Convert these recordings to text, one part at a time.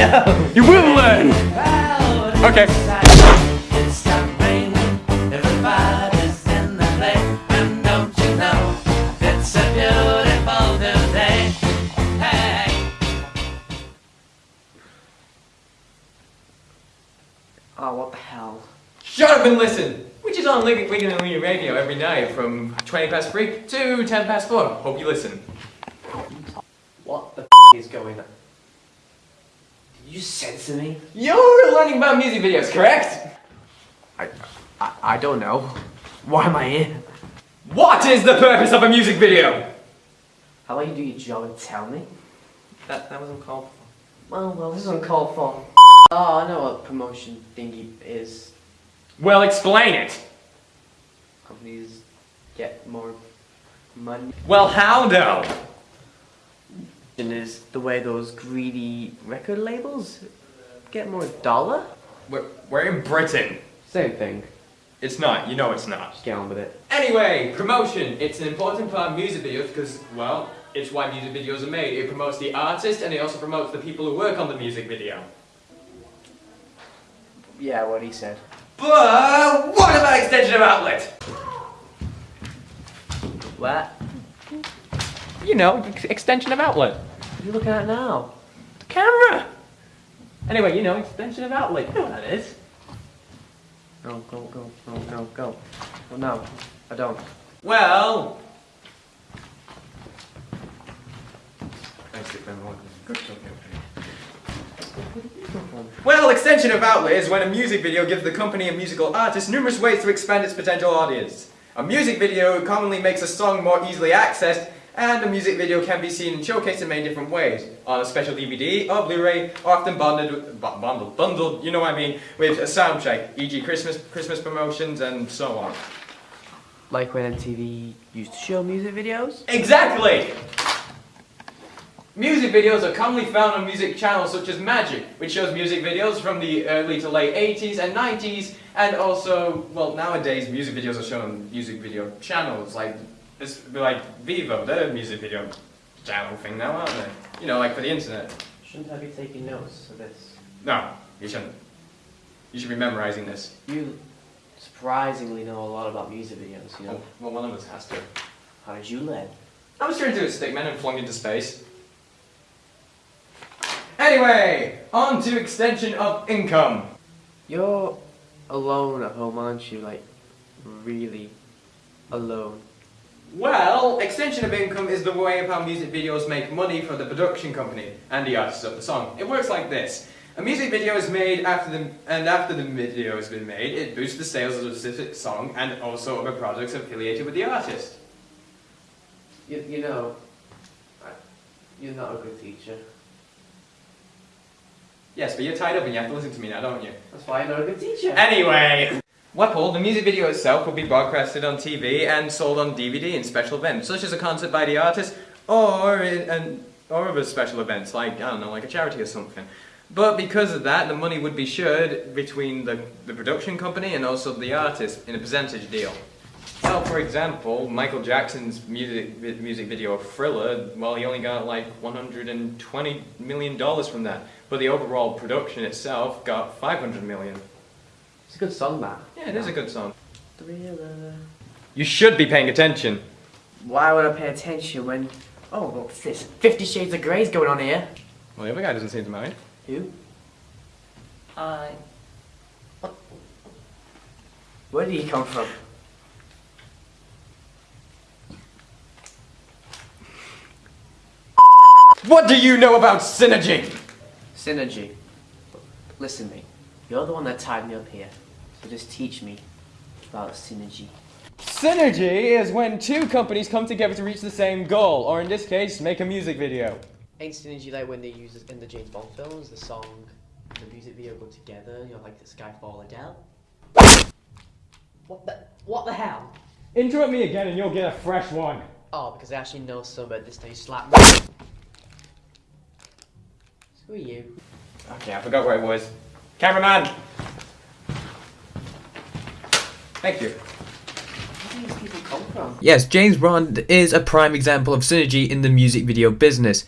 No. You will learn. Okay. Oh, what the hell? Shut up and listen! Which is on Wigan Wigan and Leader Radio every night from 20 past 3 to 10 past 4. Hope you listen. What the is going on? Did you censor me? You're learning about music videos, correct? I, I, I don't know. Why am I here? What is the purpose of a music video? How about you do your job and tell me? That, that wasn't called for. Well, well, this is uncalled for. Oh, I know what promotion thingy is. Well, explain it. Companies get more money. Well, how though? And is the way those greedy record labels get more dollar? We're, we're in Britain. Same thing. It's not, you know it's not. Just get on with it. Anyway, promotion. It's an important part of music videos because, well, it's why music videos are made. It promotes the artist and it also promotes the people who work on the music video. Yeah, what he said. But what about extension of outlet? What? You know, ex- extension of outlet. What are you looking at now? The camera. Anyway, you know, extension of outlet. You know what that is. Go, go, go, go, go, go. Well, no, I don't. Well. Well, extension of outlet is when a music video gives the company and musical artist numerous ways to expand its potential audience. A music video commonly makes a song more easily accessed, and a music video can be seen and showcased in many different ways. On a special DVD or Blu-ray, or often bundled, bundled, bundled, you know what I mean, with a soundtrack, e.g. Christmas, Christmas promotions and so on. Like when MTV used to show music videos? Exactly! Music videos are commonly found on music channels such as Magic, which shows music videos from the early to late 80s and 90s, and also, well, nowadays music videos are shown on music video channels, like, it's like Vevo, they're a music video channel thing now, aren't they? You know, like for the internet. Shouldn't I be taking notes for this? No, you shouldn't. You should be memorizing this. You surprisingly know a lot about music videos, you know? Well, well, one of us has to. How did you learn? I was trying to do a stickman and flung into space. Anyway, on to extension of income. You're alone at home, aren't you? Like, really alone. Well, extension of income is the way of how music videos make money for the production company and the artists of the song. It works like this. A music video is made after the and after the video has been made, it boosts the sales of a specific song and also other projects affiliated with the artist. You, you know, you're not a good teacher. Yes, but you're tied up and you have to listen to me now, don't you? That's why you're not a good teacher. Anyway, Weapple, the music video itself will be broadcasted on TV and sold on DVD in special events, such as a concert by the artist or in, or other special events, like I don't know, like a charity or something. But because of that, the money would be shared between the, the production company and also the artist in a percentage deal. So, for example, Michael Jackson's music music video Thriller, well, he only got like 120 million dollars from that, but the overall production itself got 500 million. It's a good song, that. Yeah, it is a good song. Thriller. You should be paying attention. Why would I pay attention when... Oh, what's this? Fifty Shades of Grey's going on here. Well, the other guy doesn't seem to mind. Who? I... Where did he come from? What do you know about synergy? Synergy. Listen, me. You're the one that tied me up here. So just teach me about synergy. Synergy is when two companies come together to reach the same goal, or in this case, make a music video. Ain't synergy like when they use it in the James Bond films, the song and the music video go together, you know, like the Skyfall Adele? What the what the hell? Interrupt me again and you'll get a fresh one. Oh, because I actually know some about this now you slap me. Screw you. Okay, I forgot where it was. Cameraman! Thank you. Where do these people come from? Yes, James Bond is a prime example of synergy in the music video business.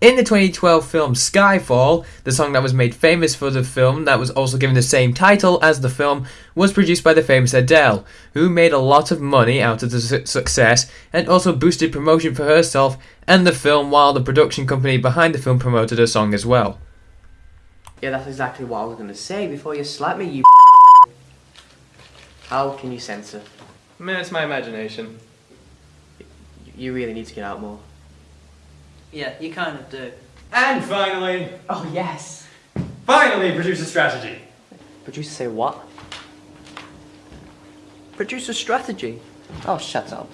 In the 2012 film Skyfall, the song that was made famous for the film, that was also given the same title as the film, was produced by the famous Adele, who made a lot of money out of the su- success and also boosted promotion for herself and the film while the production company behind the film promoted her song as well. Yeah, that's exactly what I was gonna say before you slap me, you. How can you censor? I mean, it's my imagination. You really need to get out more. Yeah, you kind of do. And finally, Oh yes. finally, producer strategy. Producer say what? Producer strategy. Oh, shut up.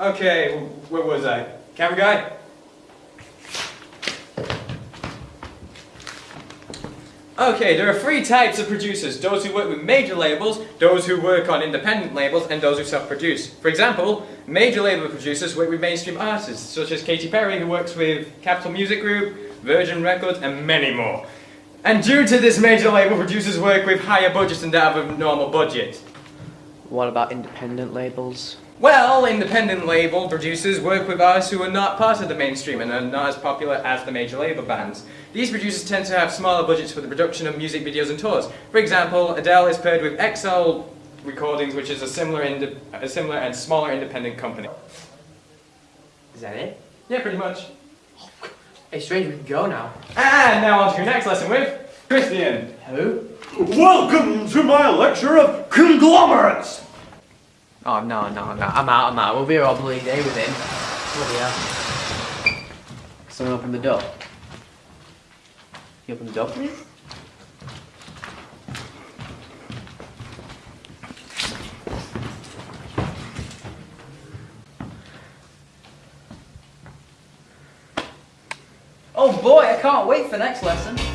Okay, wh- where was I? Camera guy? Okay, there are three types of producers those who work with major labels, those who work on independent labels, and those who self produce. For example, major label producers work with mainstream artists, such as Katy Perry, who works with Capitol Music Group, Virgin Records, and many more. And due to this, major label producers work with higher budgets than that of a normal budget. What about independent labels? Well, independent label producers work with artists who are not part of the mainstream and are not as popular as the major label bands. These producers tend to have smaller budgets for the production of music videos and tours. For example, Adele is paired with XL Recordings, which is a similar, a similar and smaller independent company. Is that it? Yeah, pretty much. Hey, strange, we can go now. And now on to your next lesson with Christian. Hello? Welcome to my lecture of conglomerates. Oh no, no, no. I'm out. I'm out. We'll be here all bloody day with him. Bloody hell. Someone open the door. You open the door please? me? Oh boy, I can't wait for next lesson.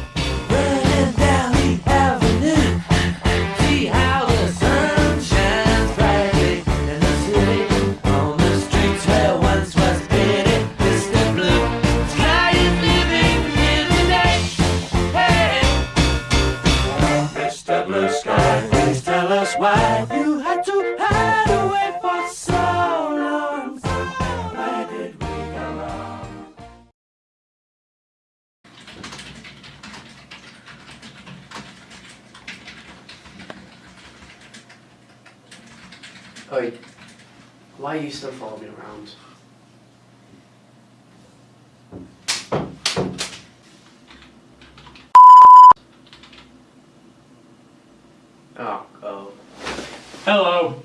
Oi. Why are you still following me around? Oh, oh. Hello.